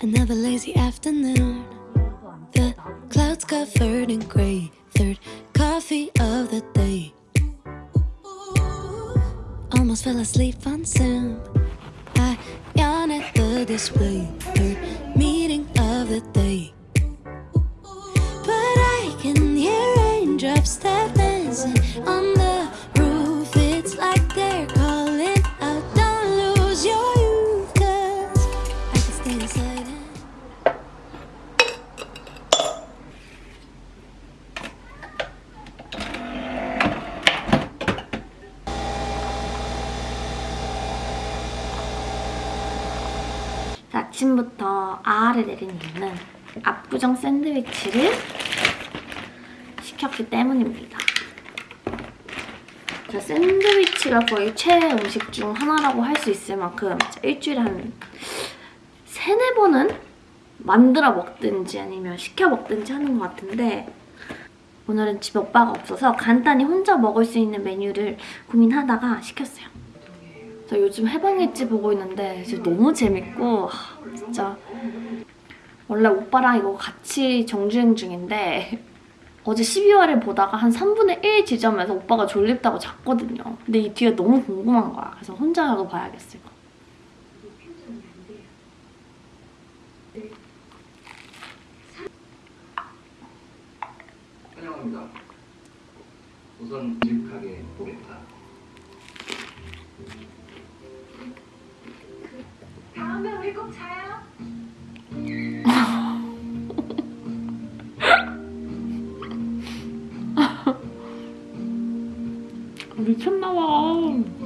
Another lazy afternoon. The clouds covered in gray. Third coffee of the day. Almost fell asleep on Zoom. I yawn at the display. 아침부터 아를 내린 이유는 압구정 샌드위치를 시켰기 때문입니다. 샌드위치가 거의 최애 음식 중 하나라고 할 수 있을 만큼 일주일에 한 세네 번은 만들어 먹든지 아니면 시켜 먹든지 하는 것 같은데 오늘은 집에 오빠가 없어서 간단히 혼자 먹을 수 있는 메뉴를 고민하다가 시켰어요. 저 요즘 해방일지 보고 있는데 진짜 너무 재밌고 하, 진짜 원래 오빠랑 이거 같이 정주행 중인데 어제 12화를 보다가 한 3분의 1 지점에서 오빠가 졸립다고 잤거든요. 근데 이 뒤에 너무 궁금한 거야. 그래서 혼자라도 봐야겠어 이거. 환영합니다. 우선 집 가게 보겠 다. 미쳤나봐.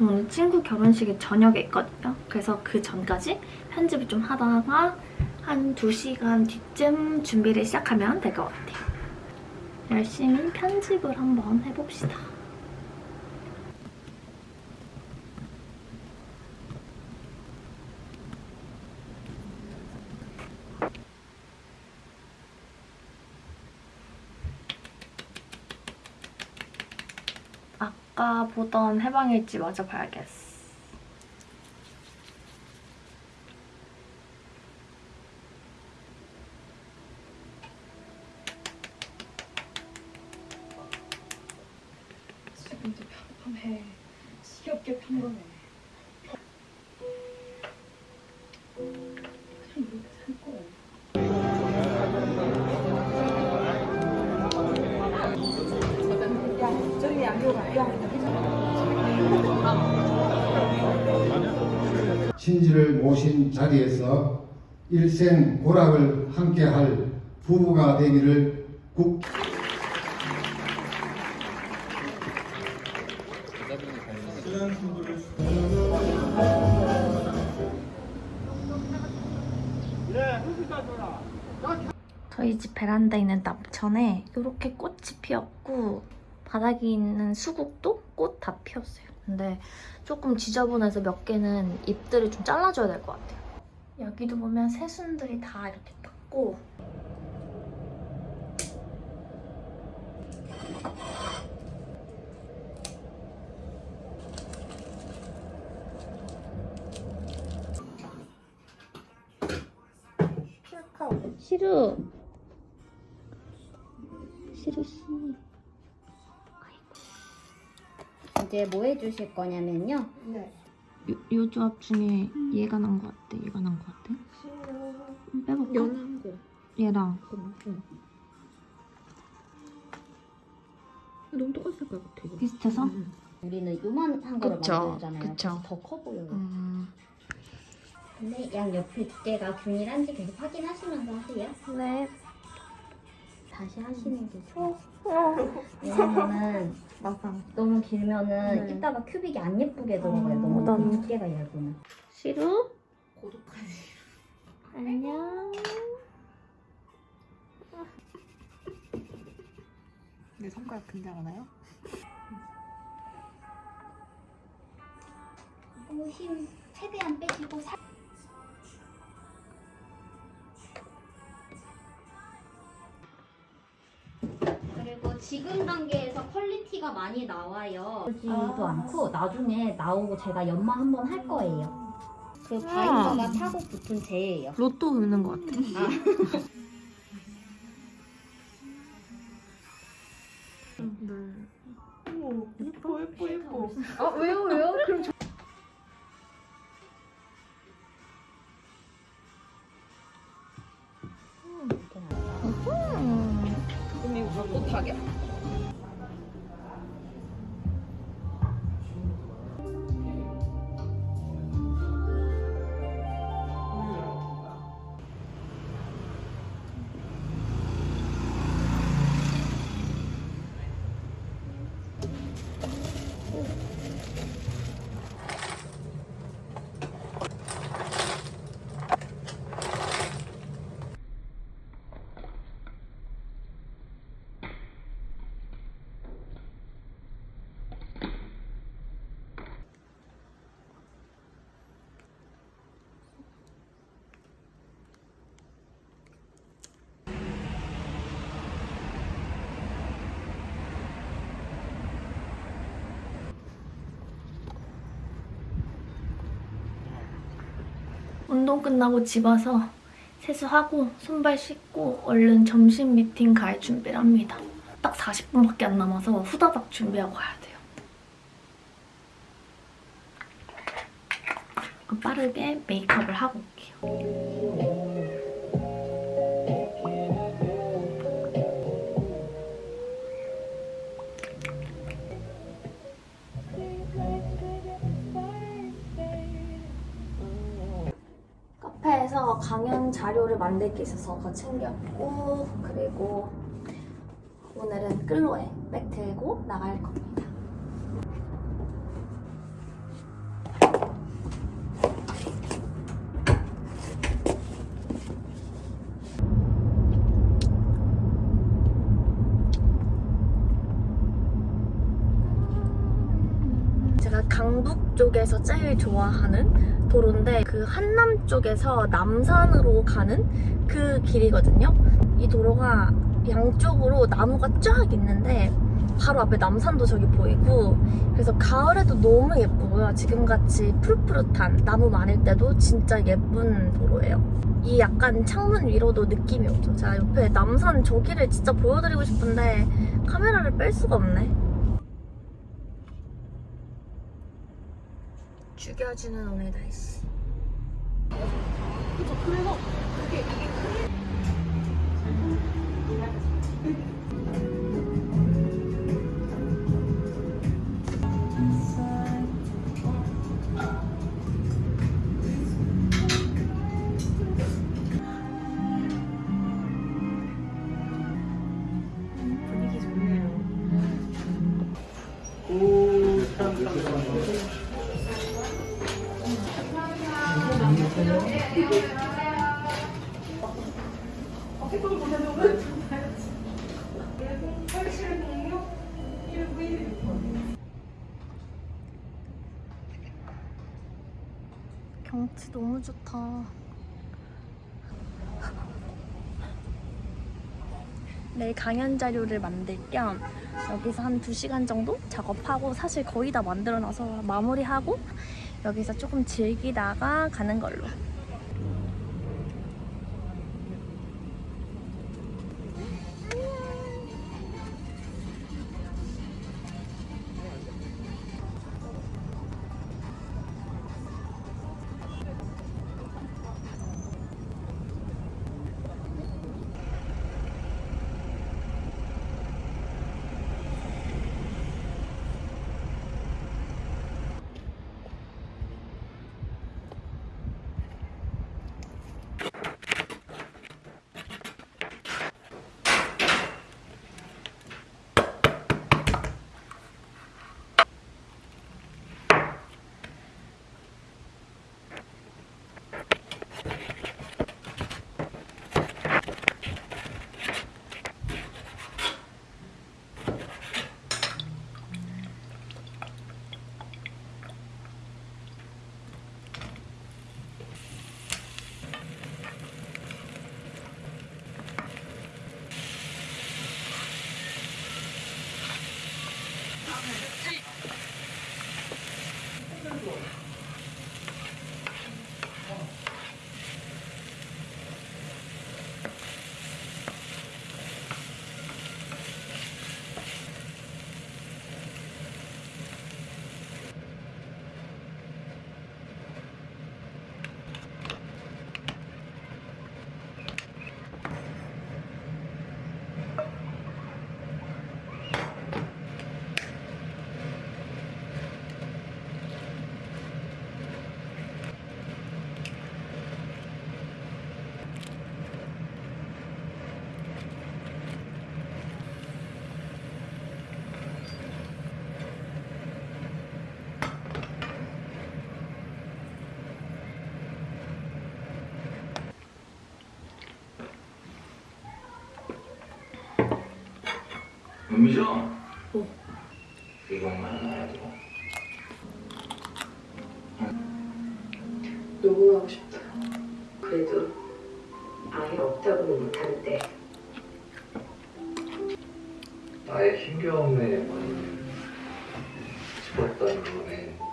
오늘 친구 결혼식이 저녁에 있거든요. 그래서 그 전까지 편집을 좀 하다가 한 2시간 뒤쯤 준비를 시작하면 될 것 같아요. 열심히 편집을 한번 해봅시다. 아까 보던 해방일지 마저 봐야겠어. 자리에서 일생 고락을 함께할 부부가 되기를 국 저희 집 베란다에 있는 nap천에 이렇게 꽃이 피었고 바닥에 있는 수국도 꽃 다 피었어요. 근데 조금 지저분해서 몇 개는 잎들을 좀 잘라줘야 될 것 같아요. 여기도 보면 새순들이 다 이렇게 탔고. 시루. 시루 씨. 이제 뭐 해주실 거냐면요. 요, 요 조합 중에 얘가 난 것 같아 얘가 난 것 같아 음, 빼볼까? 연한 거. 얘랑 응. 너무 똑같을 것 같아. 이거. 비슷해서? 응. 우리는 요만한 거를 그쵸, 만들잖아요. 그쵸. 더커 보여요. 음... 근데 양 옆에 두께가 균일한지 계속 확인하시면서 하세요. 네 다시 하시는 게 좋아. 왜냐면은 맞아 너무 길면은 네. 이따가 큐빅이 안 예쁘게 들어가요. 어, 너무 난- 두께가 얇으면. 시루 고독하지. 안녕 내 손가락 근데 알아요? 너무 힘 최대한 빼시고 살. 그리고 지금 단계에서 퀄리티가 많이 나와요. 지도 아. 않고 나중에 나오고 제가 연마 한번 할 거예요. 그 바이저가 타고 붙은 제예요. 로또 우는 것 같아. 예뻐 예뻐 예뻐. 아 왜요 왜요? 그럼 저... 이 운동 끝나고 집 와서 세수하고 손발 씻고 얼른 점심 미팅 갈 준비를 합니다. 딱 40분밖에 안 남아서 후다닥 준비하고 가야 돼요. 빠르게 메이크업을 하고 올게요. 강연 자료를 만들 게 있어서 그거 챙겼고 그리고 오늘은 끌로에 백 들고 나갈 겁니다. 제가 강북 쪽에서 제일 좋아하는 도로인데 그 한남 쪽에서 남산으로 가는 그 길이거든요. 이 도로가 양쪽으로 나무가 쫙 있는데 바로 앞에 남산도 저기 보이고 그래서 가을에도 너무 예쁘고요. 지금같이 푸릇푸릇한 나무 많을 때도 진짜 예쁜 도로예요. 이 약간 창문 위로도 느낌이 오죠. 제가 옆에 남산 저기를 진짜 보여드리고 싶은데 카메라를 뺄 수가 없네. 죽여주는 오늘 날씨. 분위기 경치 너무 좋다. 내일 강연 자료를 만들 겸 여기서 한 2시간 정도 작업하고 사실 거의 다 만들어놔서 마무리하고 여기서 조금 즐기다가 가는 걸로. 좀이죠? 이것만 알아도 녹음하고 싶다. 그래도 아예 없다고는 못하는데 나의 힘겨움에 많이 죽었던 거에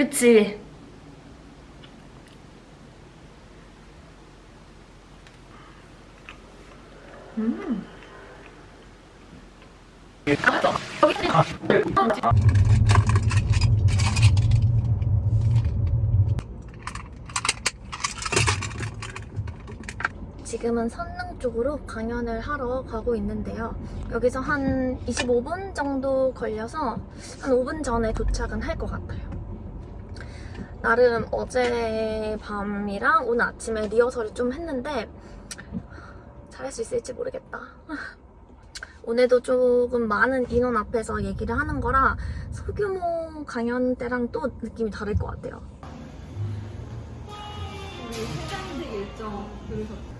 그치? 지금은 선릉 쪽으로 강연을 하러 가고 있는데요. 여기서 한 25분 정도 걸려서 한 5분 전에 도착은 할 것 같아요. 나름 어제 밤이랑 오늘 아침에 리허설을 좀 했는데 잘할 수 있을지 모르겠다. 오늘도 조금 많은 인원 앞에서 얘기를 하는 거라 소규모 강연 때랑 또 느낌이 다를 것 같아요. 근데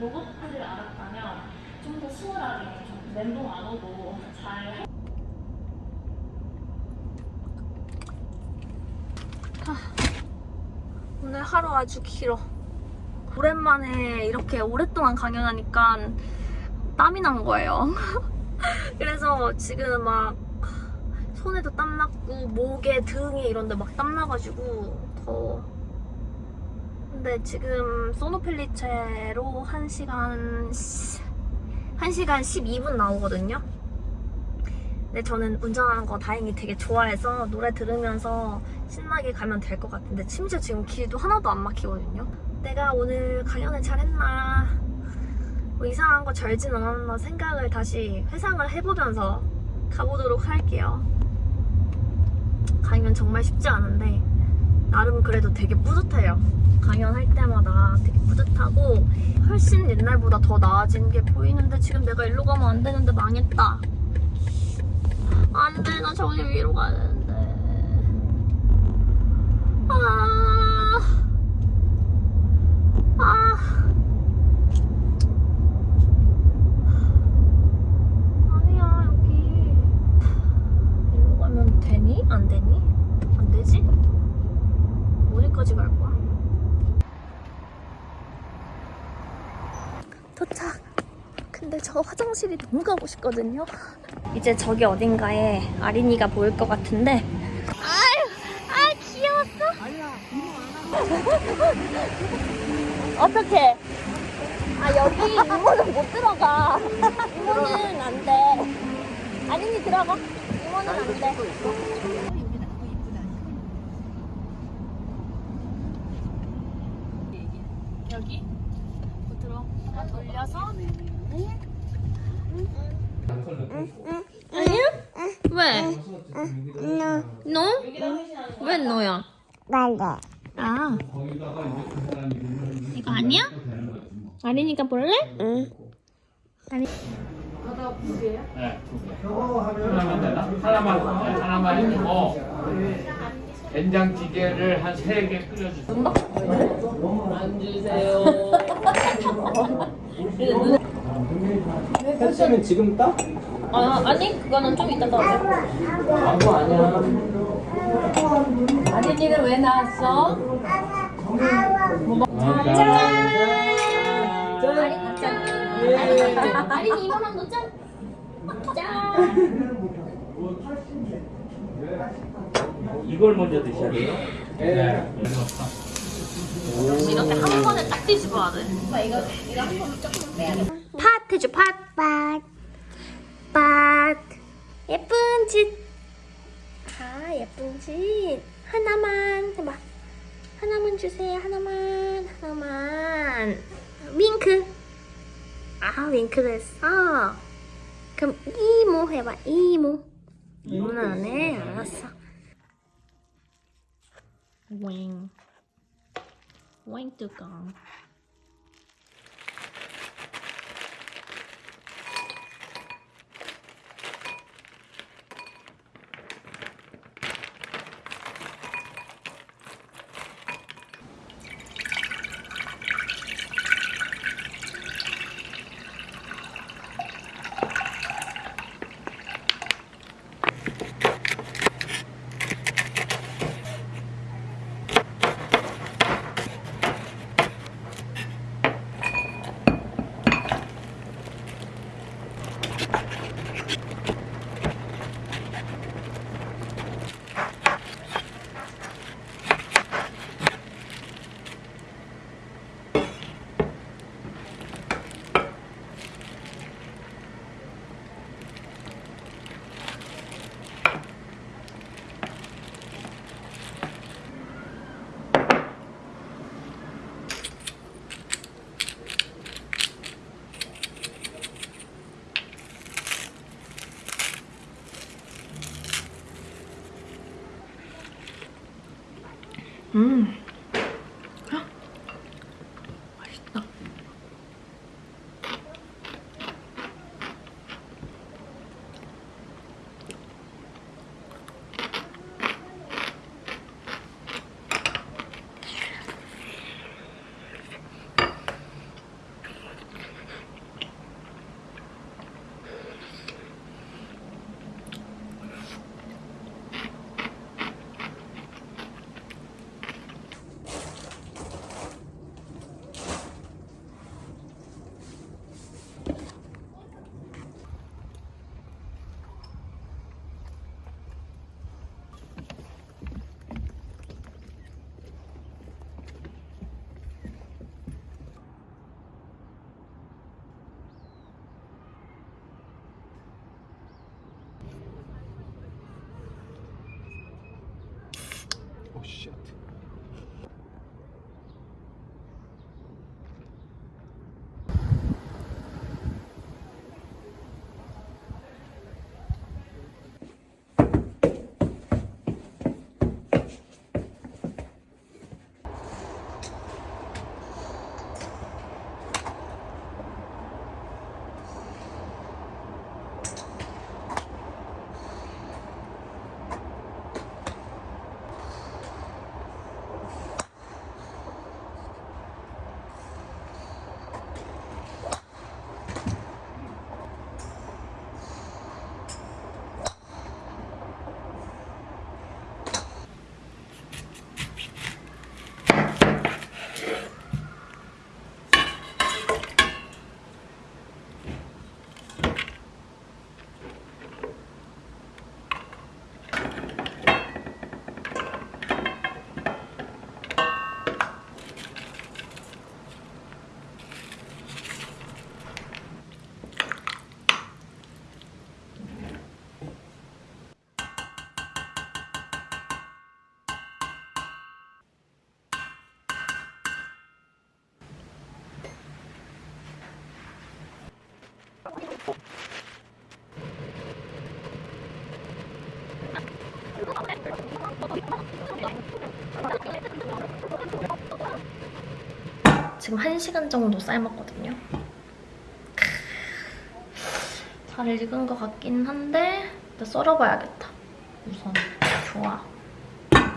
로봇들을 알았다면 좀 더 수월하게 좀 멘붕 안 오고 잘 오늘 하루 아주 길어. 오랜만에 이렇게 오랫동안 강연하니까 땀이 난 거예요. 그래서 지금 막 손에도 땀 났고 목에 등에 이런 데 막 땀 나가지고 더 근데 지금 소노펠리체로 1시간 1시간 12분 나오거든요. 근데 저는 운전하는 거 다행히 되게 좋아해서 노래 들으면서 신나게 가면 될 것 같은데 심지어 지금 길도 하나도 안 막히거든요. 내가 오늘 강연을 잘했나 뭐 이상한 거 절진 않았나 생각을 다시 회상을 해보면서 가보도록 할게요. 강연 정말 쉽지 않은데 나름 그래도 되게 뿌듯해요. 강연할 때마다 되게 뿌듯하고 훨씬 옛날보다 더 나아진 게 보이는데 지금 내가 일로 가면 안 되는데 망했다. 안 돼, 나 저기 위로 가야 되는데. 아, 아. 아니야, 여기. 일로 가면 되니? 안 되니? 안 되지? 어디까지 갈 거야? 도착! 근데 저 화장실이 너무 가고 싶거든요. 이제 저기 어딘가에 아린이가 보일 것 같은데. 아유, 아 귀여웠어. 아니야, 어떡해. 아, 여기 이모는 못 들어가. 이모는 안 돼. 아린이 들어가. 이모는 안 돼. 여기 들어 돌려서 아니야? 왜? 너? 왜 너야? 맞아. 아 이거 아니야? 아린이가 볼래? 응. 네, 두 개. 하나만 되나? 하나만, 네, 하나만 해주고 된장찌개를 한 세 개 끓여주세요. 햇살은 지금 따? 아 아니 그거는 좀 이따 넣어 광고 아니야. 아린이는 왜 나왔어? 짠! 아린이 짠 예. 아린이 이모랑도 짠 이걸 먼저 드셔야 돼요? 네. 이렇게 한 번에 딱 뒤집어야 돼. 팥 해줘, 팥. 팥. 팥. 예쁜 짓. 아, 예쁜 짓. 하나만 해봐. 하나만 주세요. 하나만. 하나만. 윙크. 아, 윙크도 했어. 그럼 이모 해봐. 이모. 이모는 안 해. 알았어. 윙. 윙 뚜껑. 지금 1시간 정도 삶았거든요. 잘 익은 것 같긴 한데 일단 썰어봐야겠다. 우선 좋아.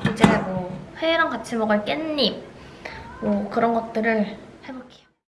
이제 뭐 회랑 같이 먹을 깻잎 뭐 그런 것들을